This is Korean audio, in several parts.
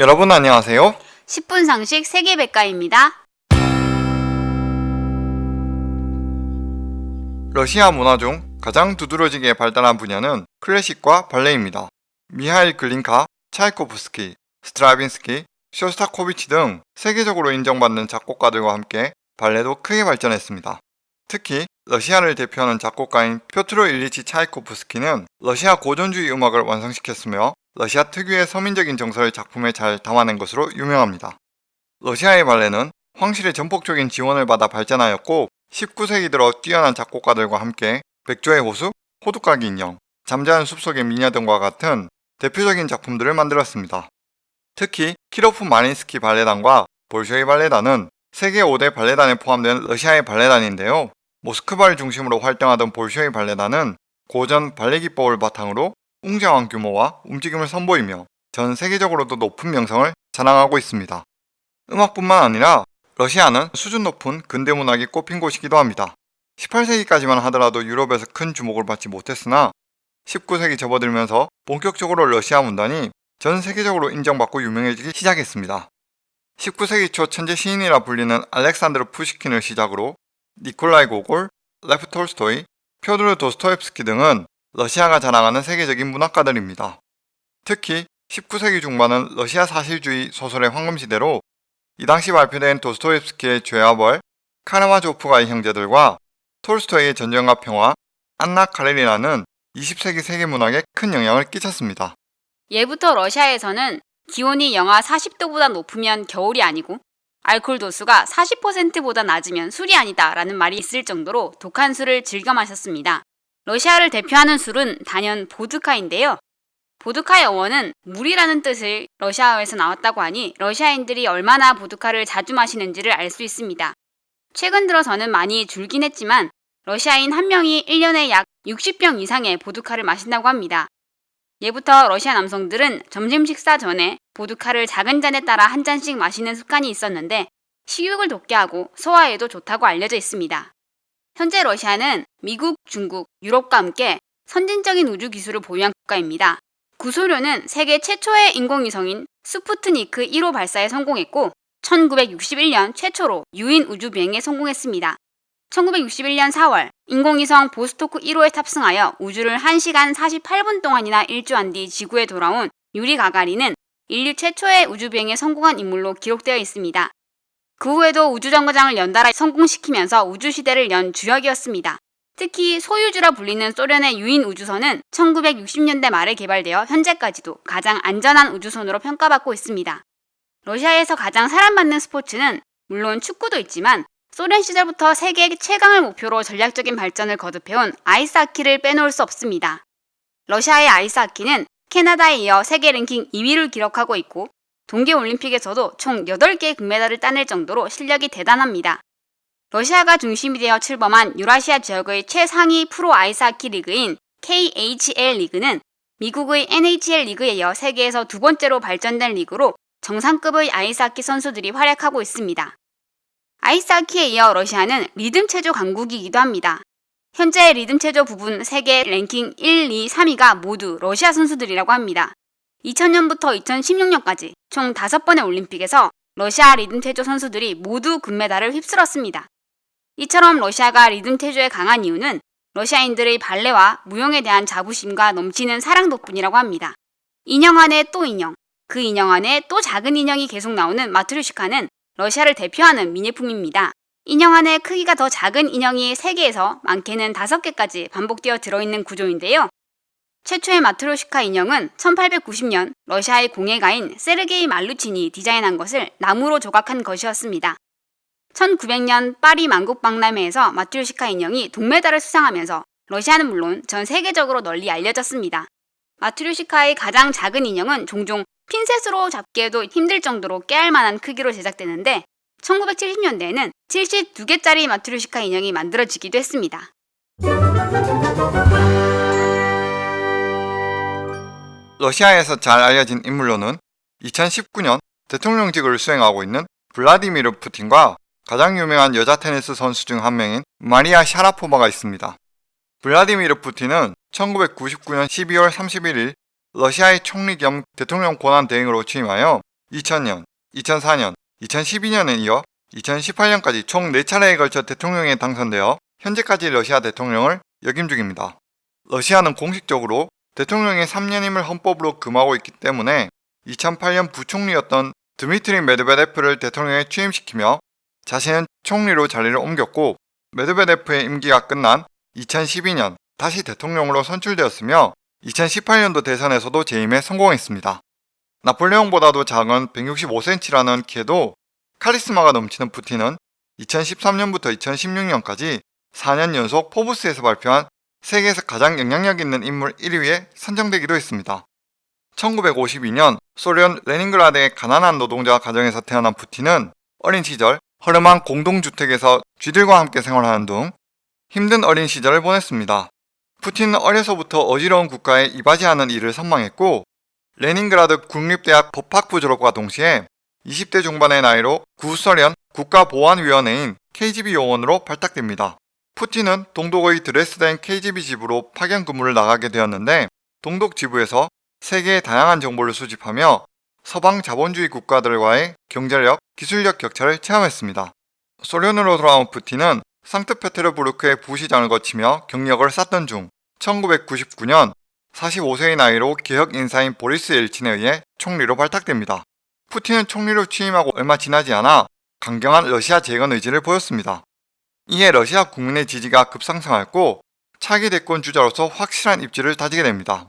여러분 안녕하세요. 10분 상식 세계백과입니다. 러시아 문화 중 가장 두드러지게 발달한 분야는 클래식과 발레입니다. 미하일 글린카, 차이코프스키, 스트라빈스키, 쇼스타코비치 등 세계적으로 인정받는 작곡가들과 함께 발레도 크게 발전했습니다. 특히 러시아를 대표하는 작곡가인 표트로 일리치 차이코프스키는 러시아 고전주의 음악을 완성시켰으며 러시아 특유의 서민적인 정서를 작품에 잘 담아낸 것으로 유명합니다. 러시아의 발레는 황실의 전폭적인 지원을 받아 발전하였고 19세기 들어 뛰어난 작곡가들과 함께 백조의 호수, 호두까기 인형, 잠자는 숲속의 미녀 등과 같은 대표적인 작품들을 만들었습니다. 특히 키로프 마린스키 발레단과 볼쇼이 발레단은 세계 5대 발레단에 포함된 러시아의 발레단인데요. 모스크바를 중심으로 활동하던 볼쇼이 발레단은 고전 발레 기법을 바탕으로 웅장한 규모와 움직임을 선보이며 전 세계적으로도 높은 명성을 자랑하고 있습니다. 음악뿐만 아니라 러시아는 수준 높은 근대 문학이 꼽힌 곳이기도 합니다. 18세기까지만 하더라도 유럽에서 큰 주목을 받지 못했으나 19세기 접어들면서 본격적으로 러시아 문단이 전 세계적으로 인정받고 유명해지기 시작했습니다. 19세기 초 천재 시인이라 불리는 알렉산드르 푸시킨을 시작으로 니콜라이 고골, 레프 톨스토이, 표드르 도스토옙스키 등은 러시아가 자랑하는 세계적인 문학가들입니다. 특히 19세기 중반은 러시아 사실주의 소설의 황금시대로 이 당시 발표된 도스토옙스키의 죄와 벌, 카라마조프가의 형제들과 톨스토이의 전쟁과 평화, 안나 카레리나는 20세기 세계 문학에 큰 영향을 끼쳤습니다. 예부터 러시아에서는 기온이 영하 40도보다 높으면 겨울이 아니고 알코올 도수가 40%보다 낮으면 술이 아니다 라는 말이 있을 정도로 독한 술을 즐겨 마셨습니다. 러시아를 대표하는 술은 단연 보드카인데요. 보드카의 어원은 물이라는 뜻을 러시아어에서 나왔다고 하니 러시아인들이 얼마나 보드카를 자주 마시는지를 알 수 있습니다. 최근 들어서는 많이 줄긴 했지만 러시아인 한 명이 1년에 약 60병 이상의 보드카를 마신다고 합니다. 예부터 러시아 남성들은 점심 식사 전에 보드카를 작은 잔에 따라 한 잔씩 마시는 습관이 있었는데 식욕을 돋게 하고 소화에도 좋다고 알려져 있습니다. 현재 러시아는 미국, 중국, 유럽과 함께 선진적인 우주 기술을 보유한 국가입니다. 구소련은 세계 최초의 인공위성인 스푸트니크 1호 발사에 성공했고 1961년 최초로 유인 우주 비행에 성공했습니다. 1961년 4월 인공위성 보스토크 1호에 탑승하여 우주를 1시간 48분 동안이나 일주한 뒤 지구에 돌아온 유리 가가린은 인류 최초의 우주 비행에 성공한 인물로 기록되어 있습니다. 그 후에도 우주정거장을 연달아 성공시키면서 우주시대를 연 주역이었습니다. 특히 소유주라 불리는 소련의 유인 우주선은 1960년대 말에 개발되어 현재까지도 가장 안전한 우주선으로 평가받고 있습니다. 러시아에서 가장 사랑받는 스포츠는 물론 축구도 있지만 소련 시절부터 세계 최강을 목표로 전략적인 발전을 거듭해온 아이스하키를 빼놓을 수 없습니다. 러시아의 아이스하키는 캐나다에 이어 세계 랭킹 2위를 기록하고 있고 동계올림픽에서도 총 8개의 금메달을 따낼 정도로 실력이 대단합니다. 러시아가 중심이 되어 출범한 유라시아 지역의 최상위 프로 아이스하키 리그인 KHL 리그는 미국의 NHL 리그에 이어 세계에서 두 번째로 발전된 리그로 정상급의 아이스하키 선수들이 활약하고 있습니다. 아이스하키에 이어 러시아는 리듬 체조 강국이기도 합니다. 현재 리듬 체조 부분 세계 랭킹 1, 2, 3위가 모두 러시아 선수들이라고 합니다. 2000년부터 2016년까지 총 5번의 올림픽에서 러시아 리듬 체조 선수들이 모두 금메달을 휩쓸었습니다. 이처럼 러시아가 리듬 체조에 강한 이유는 러시아인들의 발레와 무용에 대한 자부심과 넘치는 사랑 덕분이라고 합니다. 인형 안에 또 인형, 그 인형 안에 또 작은 인형이 계속 나오는 마트류시카는 러시아를 대표하는 미니품입니다. 인형 안에 크기가 더 작은 인형이 3개에서 많게는 5개까지 반복되어 들어있는 구조인데요. 최초의 마트로시카 인형은 1890년 러시아의 공예가인 세르게이 말루친이 디자인한 것을 나무로 조각한 것이었습니다. 1900년 파리 만국박람회에서 마트로시카 인형이 동메달을 수상하면서 러시아는 물론 전 세계적으로 널리 알려졌습니다. 마트로시카의 가장 작은 인형은 종종 핀셋으로 잡기에도 힘들 정도로 깨알 만한 크기로 제작되는데 1970년대에는 72개짜리 마트로시카 인형이 만들어지기도 했습니다. 러시아에서 잘 알려진 인물로는 2019년 대통령직을 수행하고 있는 블라디미르 푸틴과 가장 유명한 여자 테니스 선수 중 한 명인 마리아 샤라포바가 있습니다. 블라디미르 푸틴은 1999년 12월 31일 러시아의 총리 겸 대통령 권한 대행으로 취임하여 2000년, 2004년, 2012년에 이어 2018년까지 총 4차례에 걸쳐 대통령에 당선되어 현재까지 러시아 대통령을 역임 중입니다. 러시아는 공식적으로 대통령의 3년임을 헌법으로 금하고 있기 때문에 2008년 부총리였던 드미트리 메드베데프를 대통령에 취임시키며 자신은 총리로 자리를 옮겼고 메드베데프의 임기가 끝난 2012년 다시 대통령으로 선출되었으며 2018년도 대선에서도 재임에 성공했습니다. 나폴레옹보다도 작은 165cm라는 키에도 카리스마가 넘치는 푸틴은 2013년부터 2016년까지 4년 연속 포브스에서 발표한 세계에서 가장 영향력 있는 인물 1위에 선정되기도 했습니다. 1952년 소련 레닌그라드의 가난한 노동자 가정에서 태어난 푸틴은 어린 시절 허름한 공동주택에서 쥐들과 함께 생활하는 등 힘든 어린 시절을 보냈습니다. 푸틴은 어려서부터 어지러운 국가에 이바지하는 일을 선망했고 레닌그라드 국립대학 법학부 졸업과 동시에 20대 중반의 나이로 구소련 국가보안위원회인 KGB 요원으로 발탁됩니다. 푸틴은 동독의 드레스덴 KGB 지부로 파견 근무를 나가게 되었는데 동독 지부에서 세계의 다양한 정보를 수집하며 서방 자본주의 국가들과의 경제력, 기술력 격차를 체험했습니다. 소련으로 돌아온 푸틴은 상트페테르부르크의 부시장을 거치며 경력을 쌓던 중 1999년 45세의 나이로 개혁 인사인 보리스 엘친에 의해 총리로 발탁됩니다. 푸틴은 총리로 취임하고 얼마 지나지 않아 강경한 러시아 재건 의지를 보였습니다. 이에 러시아 국민의 지지가 급상승하였고 차기 대권 주자로서 확실한 입지를 다지게 됩니다.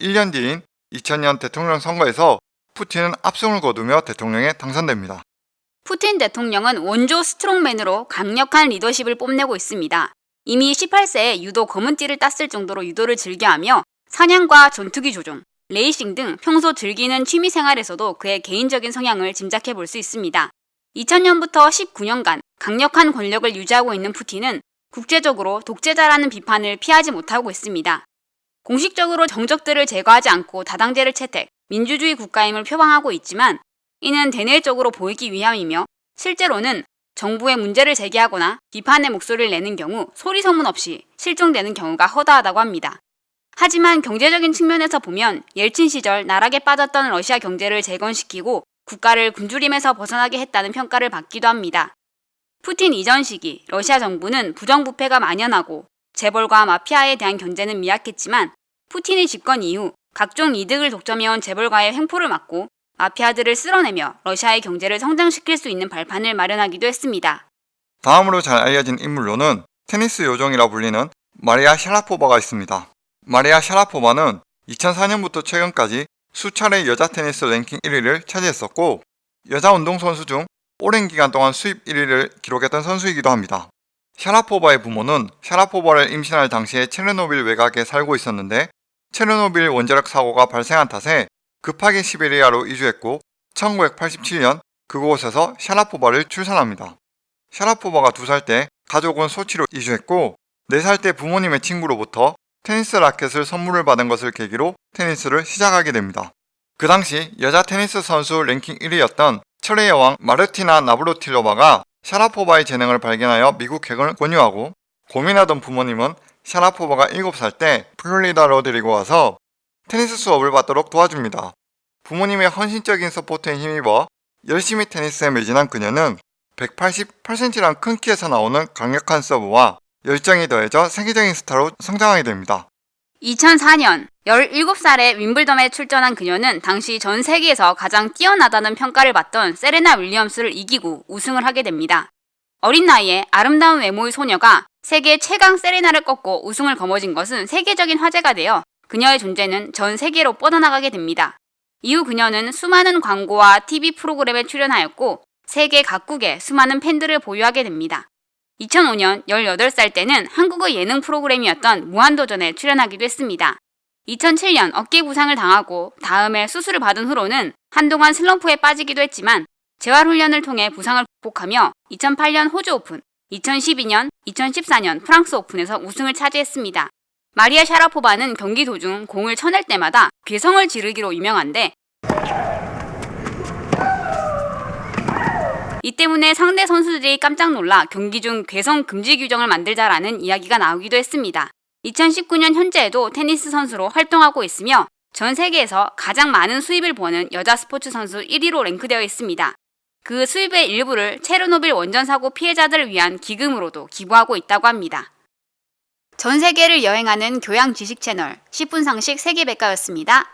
1년 뒤인 2000년 대통령 선거에서 푸틴은 압승을 거두며 대통령에 당선됩니다. 푸틴 대통령은 원조 스트롱맨으로 강력한 리더십을 뽐내고 있습니다. 이미 18세에 유도 검은띠를 땄을 정도로 유도를 즐겨하며 사냥과 전투기 조종, 레이싱 등 평소 즐기는 취미 생활에서도 그의 개인적인 성향을 짐작해 볼 수 있습니다. 2000년부터 19년간 강력한 권력을 유지하고 있는 푸틴은 국제적으로 독재자라는 비판을 피하지 못하고 있습니다. 공식적으로 정적들을 제거하지 않고 다당제를 채택, 민주주의 국가임을 표방하고 있지만 이는 대내적으로 보이기 위함이며 실제로는 정부의 문제를 제기하거나 비판의 목소리를 내는 경우 소리 소문 없이 실종되는 경우가 허다하다고 합니다. 하지만 경제적인 측면에서 보면 옐친 시절 나락에 빠졌던 러시아 경제를 재건시키고 국가를 굶주림에서 벗어나게 했다는 평가를 받기도 합니다. 푸틴 이전 시기 러시아 정부는 부정부패가 만연하고 재벌과 마피아에 대한 견제는 미약했지만 푸틴의 집권 이후 각종 이득을 독점해온 재벌과의 횡포를 막고 마피아들을 쓸어내며 러시아의 경제를 성장시킬 수 있는 발판을 마련하기도 했습니다. 다음으로 잘 알려진 인물로는 테니스 요정이라 불리는 마리아 샤라포바가 있습니다. 마리아 샤라포바는 2004년부터 최근까지 수차례 여자 테니스 랭킹 1위를 차지했었고 여자 운동선수 중 오랜 기간 동안 수입 1위를 기록했던 선수이기도 합니다. 샤라포바의 부모는 샤라포바를 임신할 당시에 체르노빌 외곽에 살고 있었는데 체르노빌 원자력 사고가 발생한 탓에 급하게 시베리아로 이주했고 1987년 그곳에서 샤라포바를 출산합니다. 샤라포바가 2살 때 가족은 소치로 이주했고 4살 때 부모님의 친구로부터 테니스 라켓을 선물을 받은 것을 계기로 테니스를 시작하게 됩니다. 그 당시 여자 테니스 선수 랭킹 1위였던 철의 여왕 마르티나 나브라틸로바가 샤라포바의 재능을 발견하여 미국행을 권유하고 고민하던 부모님은 샤라포바가 7살 때 플로리다로 데리고 와서 테니스 수업을 받도록 도와줍니다. 부모님의 헌신적인 support에 힘입어 열심히 테니스에 매진한 그녀는 188cm란 큰 키에서 나오는 강력한 서브와 열정이 더해져 세계적인 스타로 성장하게 됩니다. 2004년 17살에 윈블덤에 출전한 그녀는 당시 전 세계에서 가장 뛰어나다는 평가를 받던 세레나 윌리엄스를 이기고 우승을 하게 됩니다. 어린 나이에 아름다운 외모의 소녀가 세계 최강 세레나를 꺾고 우승을 거머쥔 것은 세계적인 화제가 되어 그녀의 존재는 전 세계로 뻗어나가게 됩니다. 이후 그녀는 수많은 광고와 TV 프로그램에 출연하였고 세계 각국에 수많은 팬들을 보유하게 됩니다. 2005년 18살 때는 한국의 예능 프로그램이었던 무한도전에 출연하기도 했습니다. 2007년 어깨 부상을 당하고 다음에 수술을 받은 후로는 한동안 슬럼프에 빠지기도 했지만 재활훈련을 통해 부상을 극복하며 2008년 호주 오픈, 2012년, 2014년 프랑스 오픈에서 우승을 차지했습니다. 마리아 샤라포바는 경기 도중 공을 쳐낼 때마다 괴성을 지르기로 유명한데 이 때문에 상대 선수들이 깜짝 놀라 경기 중 괴성 금지 규정을 만들자라는 이야기가 나오기도 했습니다. 2019년 현재에도 테니스 선수로 활동하고 있으며 전 세계에서 가장 많은 수입을 버는 여자 스포츠 선수 1위로 랭크되어 있습니다. 그 수입의 일부를 체르노빌 원전 사고 피해자들을 위한 기금으로도 기부하고 있다고 합니다. 전 세계를 여행하는 교양 지식 채널 10분 상식 세계백과였습니다.